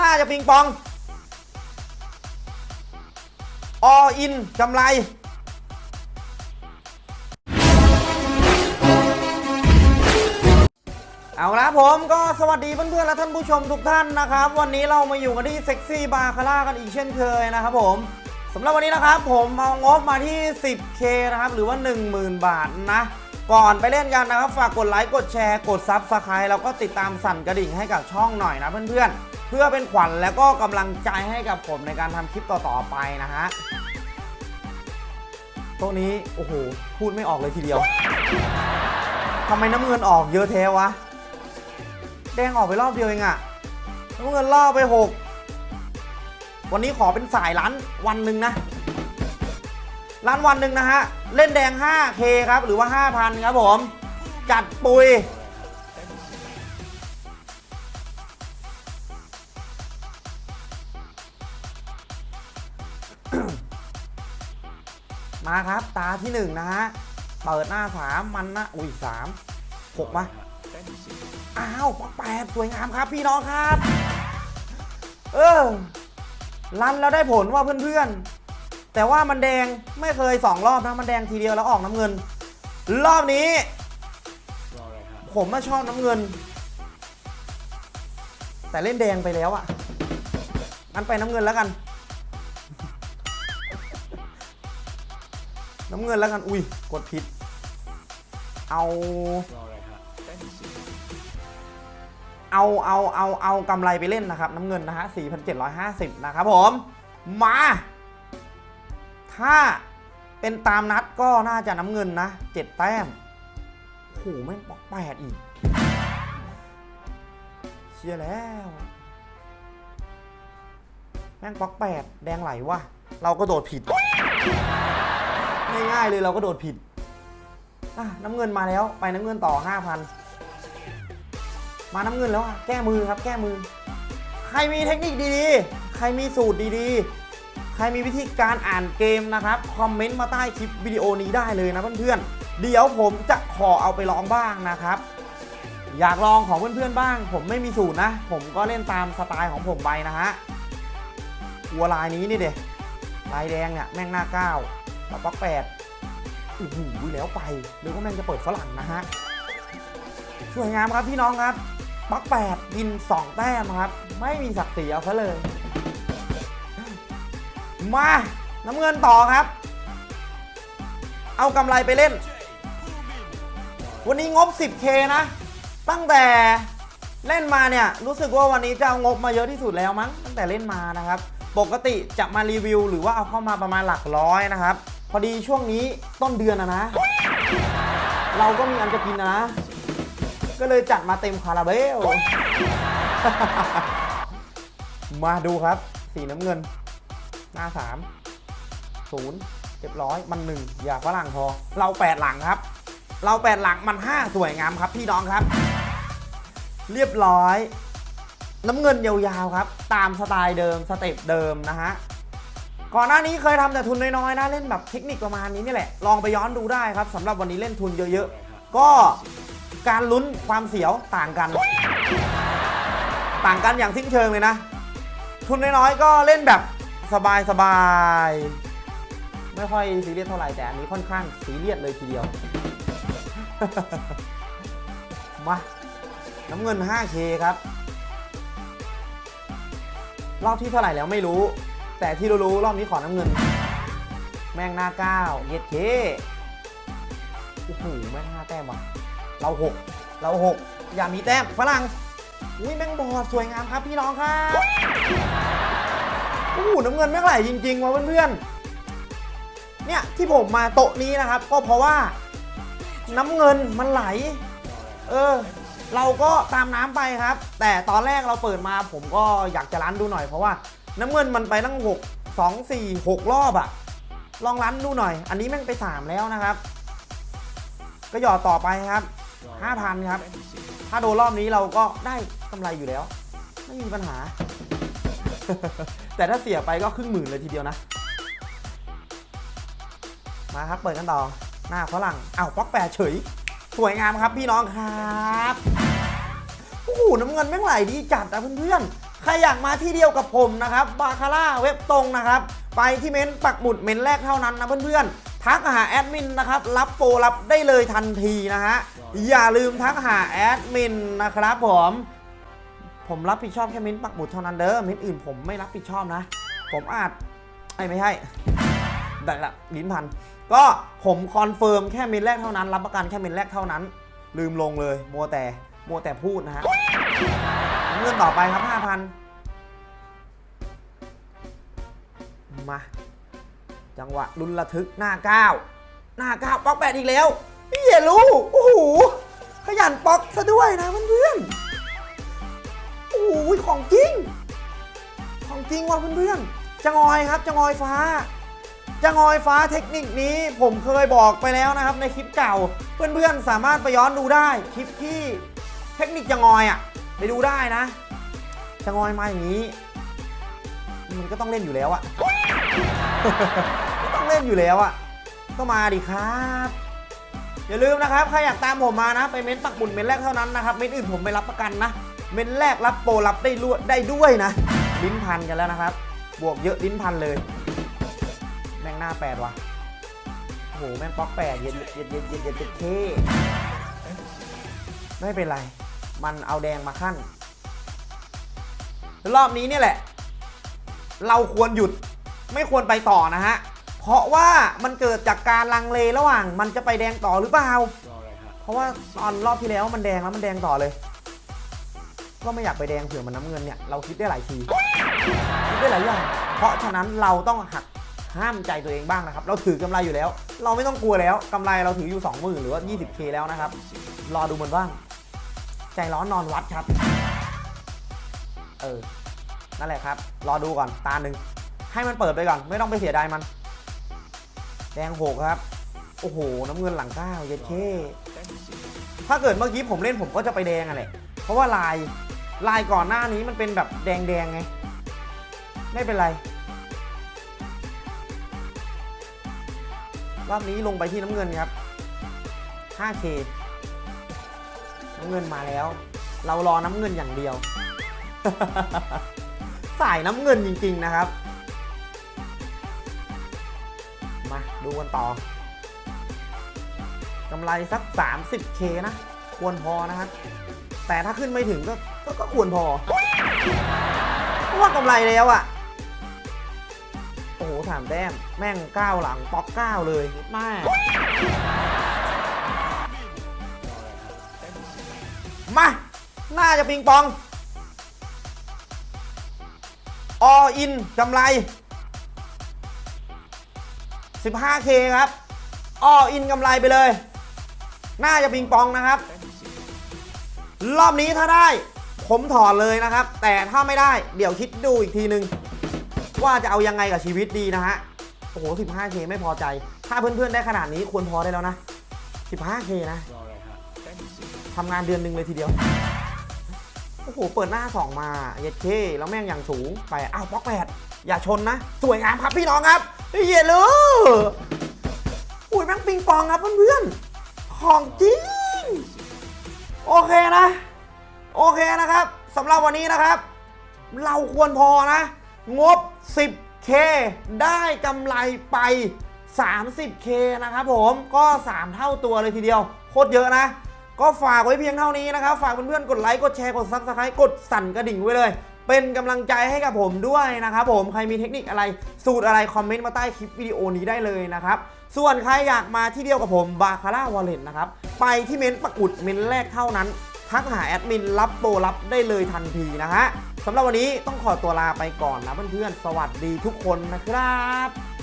น่าจะปิงปอง all in กำไรเอาละผมก็สวัสดีเพื่อนๆและท่านผู้ชมทุกท่านนะครับ วันนี้เรามาอยู่กันที่ Sexy Baccarat กันอีกเช่นเคยนะครับผมสำหรับวันนี้นะครับผมเอางบมาที่ 10k นะครับหรือว่า 10,000 บาทนะ ก่อนไปเล่นกันนะครับ ฝากกดไลค์กดแชร์กด subscribe แล้วก็ติดตามสั่นกระดิ่งให้กับช่องหน่อยนะเพื่อนๆ เพื่อเป็นขวัญและก็กำลังใจให้กับผมในการทำคลิปต่อๆไปนะฮะโตัวนี้ โอ้โห พูดไม่ออกเลยทีเดียวทำไมน้ำเงินออกเยอะแท้วะ แดงออกไปรอบเดียวเองอะน้ำเงินล่อไป 6 วันนี้ขอเป็นสายล้านวันหนึ่งนะ ล้านวันหนึ่งนะฮะ เล่นแดง 5K ครับ หรือว่า 5,000 ครับผม จัดปุย มาครับ ตาที่ 1 นะฮะ เปิดหน้า 3 มันนะ อุ้ย3 6มาอ้าวแปดสวยงามครับพี่น้องครับ เออ รันแล้วได้ผลว่าเพื่อนๆ แต่ว่ามันแดงไม่เคยสองรอบนะ มันแดงทีเดียวแล้วออกน้ำเงิน รอบนี้ ผมมาชอบน้ำเงิน แต่เล่นแดงไปแล้วอะงั้นไปน้ำเงินแล้วกัน น้ำเงินแล้วกัน อุ้ยกดผิด เอาเอาเอาเอาเอากำไรไปเล่นนะครับ น้ำเงินนะฮะ 4,750 นะครับผม มา ถ้าเป็นตามนัดก็น่าจะน้ำเงินนะ7แต้มโอ้โหแม่งปอกแปดอีก เชียแล้ว แม่งปอกแปดแดงไหลวะเราก็โดดผิด ง่ายๆเลยเราก็โดดผิดน้ำเงินมาแล้วไปน้ำเงินต่อ 5,000 มาน้ำเงินแล้วอะแก้มือครับแก้มือ ใครมีเทคนิคดีๆ ใครมีสูตรดีๆ ใครมีวิธีการอ่านเกมนะครับคอมเมนต์มาใต้คลิปวิดีโอนี้ได้เลยนะเพื่อนๆ เดี๋ยวผมจะขอเอาไปลองบ้างนะครับอยากลองของเพื่อนๆบ้าง ผมไม่มีสูตรนะ ผมก็เล่นตามสไตล์ของผมไปนะฮะวัวลายนี้นี่เด็ลายแดงเนี่ยแม่งหน้าเก้าแล้วป๊อกแปดโอ้โหแล้วไปหรือว่าแม่งจะเปิดฝรั่งนะฮะสวยงามครับพี่น้องครับบล็อกแปดยิน2แต้มครับ ไม่มีศักดิ์ศรีเอาซะเลย มาน้ำเงินต่อครับ เอากำไรไปเล่น วันนี้งบ 10K นะ ตั้งแต่เล่นมาเนี่ย รู้สึกว่าวันนี้จะเอางบมาเยอะที่สุดแล้วมั้ง ตั้งแต่เล่นมานะครับ ปกติจะมารีวิว หรือว่าเอาเข้ามาประมาณหลักร้อยนะครับ พอดีช่วงนี้ต้นเดือนนะนะ เราก็มีอันจะกินนะ ก็เลยจัดมาเต็มคาราเบล มาดูครับ สีน้ำเงิน หน้า3 0เรียบร้อยมันหนึ่งอย่าฝรั่งพอ เราแปดหลังครับ เราแปดหลังมัน5สวยงามครับพี่น้องครับ เรียบร้อย น้ำเงินยาวๆครับ ตามสไตล์เดิมสเต็ปเดิมนะฮะก่อนหน้านี้เคยทำแต่ทุนน้อยๆนะเล่นแบบเทคนิคประมาณนี้นี่แหละลองไปย้อนดูได้ครับสำหรับวันนี้เล่นทุนเยอะๆ ก็การลุ้นความเสียวต่างกัน ต่างกันอย่างสิ้นเชิงเลยนะ ทุนน้อยๆก็เล่นแบบ สบายๆไม่ค่อยซีเรียสเท่าไหร่แต่อันนี้ค่อนข้างซีเรียสเลยทีเดียว มาน้ำเงิน 5K ครับ รอบที่เท่าไหร่แล้วไม่รู้ แต่ที่รู้ๆรอบนี้ขอน้ำเงิน แม่งหน้าก้าวเย็ดเคโอ้โหแม่งห้าแต้มว่ะ เราหกเราหกอย่ามีแต้มฝรั่งอุ้ยแม่งบอดสวยงามครับพี่น้องครับ โอ้โหน้ำเงินแม่งไหลจริงๆว่ะเพื่อนๆ เนี่ยที่ผมมาโต๊ะนี้นะครับ ก็เพราะว่าน้ำเงินมันไหล เออ เราก็ตามน้ำไปครับ แต่ตอนแรกเราเปิดมาผมก็อยากจะรันดูหน่อยเพราะว่าน้ำเงินมันไปตั้ง 6 2 4 6 รอบอะลองรันดูหน่อย อันนี้แม่งไป 3 แล้วนะครับ ก็หยอดต่อไปครับ 5,000 ครับ ถ้าโดนรอบนี้เราก็ได้กำไรอยู่แล้ว ไม่มีปัญหา แต่ถ้าเสียไปก็ครึ่งหมื่นเลยทีเดียวนะ มาครับเปิดกันต่อ หน้าฝรั่งอ้าวป๊อกแปดเฉย สวยงามครับพี่น้องครับโอ้โหน้ำเงินแม่งไหลดีจัดอะเพื่อนๆ ใครอยากมาที่เดียวกับผมนะครับบาคาร่าเว็บตรงนะครับ ไปที่เม้นปักหมุดเม้นแรกเท่านั้นนะเพื่อนๆทักหาแอดมินนะครับ รับโปรรับได้เลยทันทีนะฮะ อย่าลืมทักหาแอดมินนะครับผม ผมรับผิดชอบแค่เม้นปักหมุดเท่านั้นเด้อเม้นอื่นผมไม่รับผิดชอบนะ ผมอาจไอ้ไม่ใช่ได้ละลิ้นพัน ก็ผมคอนเฟิร์มแค่เม้นแรกเท่านั้น รับประกันแค่เม้นแรกเท่านั้น ลืมลงเลย มัวแต่มัวแต่พูดนะฮะเงินต่อไปครับ 5,000 มา จังหวะลุนระทึกหน้าก้าวหน้าก้าวป๊อกแปดอีกแล้วพี่เหี้ยรู้โอ้โหขยันป๊อกซะด้วยนะเพื่อนๆ หของจริง ของจริงว่ะเพื่อนๆจะงอยครับจะงอยฟ้าจะงอยฟ้าเทคนิคนี้ผมเคยบอกไปแล้วนะครับ ในคลิปเก่า เพื่อนๆสามารถไปย้อนดูได้คลิปที่เทคนิคจะงอยอะไปดูได้นะ จะงอยมาอย่างนี้ มันก็ต้องเล่นอยู่แล้วอะก็ต้องเล่นอยู่แล้วอะก็มาดิครับอย่าลืมนะครับใครอยากตามผมมานะ ไปเม้นต์ปักบุญเม้นต์แรกเท่านั้นนะครับเม้นต์อื่นผมไม่รับประกันนะ เม้นแรกรับโปรรับได้ด้วยได้ด้วยนะ ลิ้นพันกันแล้วนะครับ บวกเยอะลิ้นพันเลย แม่งหน้าแปดว่ะโอ้โหแม่งป๊อกแปดเย็นเย็นเย็นเย็นเย็นเย็นเท่ไม่เป็นไร มันเอาแดงมาขั้น รอบนี้เนี่ยแหละ เราควรหยุดไม่ควรไปต่อนะฮะ เพราะว่ามันเกิดจากการลังเลระหว่าง มันจะไปแดงต่อหรือเปล่า เพราะว่าตอนรอบที่แล้วมันแดงแล้วมันแดงต่อเลย ก็ไม่อยากไปแดงเผื่อมันน้ำเงินเนี่ยเราคิดได้หลายทีคิดได้หลายอย่างเพราะฉะนั้นเราต้องหักห้ามใจตัวเองบ้างนะครับ เราถือกำไรอยู่แล้ว เราไม่ต้องกลัวแล้วกำไรเราถืออยู่ 20,000 หรือว่า 20k แล้วนะครับ รอดูมันบ้าง ใจร้อนนอนวัดครับ เออ นั่นแหละครับ รอดูก่อนตาหนึ่งให้มันเปิดไปก่อน ไม่ต้องไปเสียดายมัน แดงหกครับ โอ้โห น้ำเงินหลังเก้าเย็ดเคถ้าเกิดเมื่อกี้ผมเล่นผมก็จะไปแดงอะไรเพราะว่าลาย ลายก่อนหน้านี้มันเป็นแบบแดงแดงๆไง ไม่เป็นไร รอบนี้ลงไปที่น้ำเงินครับ 5K น้ำเงินมาแล้ว เรารอน้ำเงินอย่างเดียว สายน้ำเงินจริง ๆนะครับ มาดูกันต่อกำไรสัก 30k นะ ควรพอนะครับ แต่ถ้าขึ้นไม่ถึงก็ก็ก็ควรพอเพราะว่ากำไรแล้วอะโอ้โหถามแต้มแม่งก้าวหลังป๊อกก้าวเลยแม่มา น่าจะปิงปอง ออินกำไร 15k ครับ ออินกำไรไปเลย น่าจะปิงปองนะครับ รอบนี้ถ้าได้ ผมถอนเลยนะครับ แต่ถ้าไม่ได้เดี๋ยวคิดดูอีกทีนึง ว่าจะเอายังไงกับชีวิตดีนะฮะ โอ้โห 15k ไม่พอใจ ถ้าเพื่อนๆได้ขนาดนี้ควรพอได้แล้วนะ 15k นะทำงานเดือนหนึ่งเลยทีเดียว โอ้โห เปิดหน้า 2 มาเย็ดเคแล้วแม่งอย่างสูงไป อ้าวบล็อกแปดอย่าชนนะ สวยงามครับพี่น้องครับเฮียเลยอุ้ยแม่งปิงปองครับเพื่อนๆของจริง โอเคนะ โอเคนะครับสำหรับวันนี้นะครับ เราควรพอนะ งบ 10k ได้กำไรไป 30k นะครับผมก็ 3 เท่าตัวเลยทีเดียว โคตรเยอะนะ ก็ฝากไว้เพียงเท่านี้นะครับ ฝากเพื่อนๆกดไลค์ กดแชร์ กด Subscribe กดสั่นกระดิ่งไว้เลย เป็นกำลังใจให้กับผมด้วยนะครับผมใครมีเทคนิคอะไร สูตรอะไร คอมเมนต์มาใต้คลิปวิดีโอนี้ได้เลยนะครับ ส่วนใครอยากมาที่เดียวกับผมบาคาร่าวอลเล็ตนะครับ ไปที่เม้นต์ปักอุดเม้นต์แรกเท่านั้นทักหาแอดมินรับโปรรับได้เลยทันทีนะฮะสำหรับวันนี้ต้องขอตัวลาไปก่อนนะเพื่อนๆ สวัสดีทุกคนนะครับ